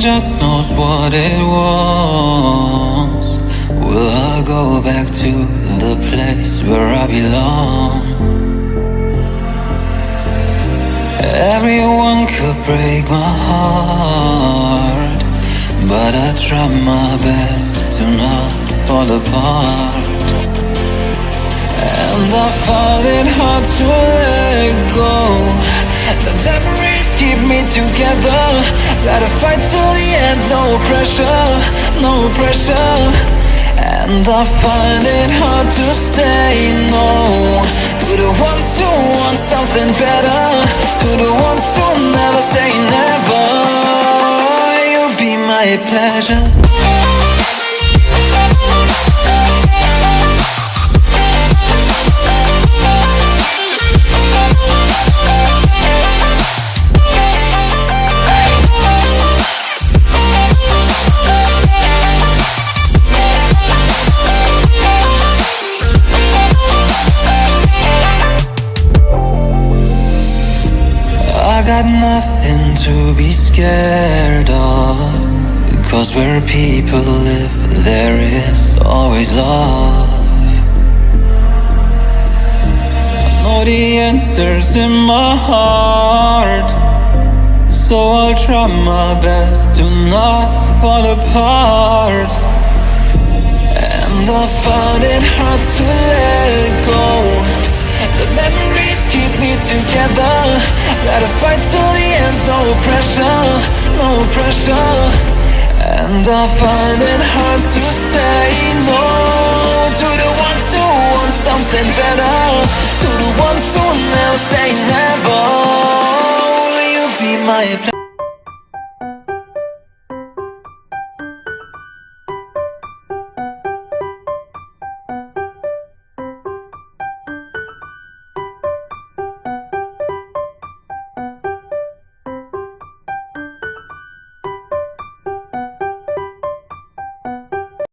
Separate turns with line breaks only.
just knows what it wants Will I go back to the place where I belong? Everyone could break my heart But I try my best to not fall apart And I find it hard to together. Gotta fight till the end, no pressure, no pressure. And I find it hard to say no. To the ones who want something better. To the ones who never say never. You'll be my pleasure nothing to be scared of. Because where people live there is always love. I know the answers in my heart. So I'll try my best to not fall apart. And I find it hard to let pressure And I find it hard to say no. To the ones who want something better. To the ones who never say never. Will you be my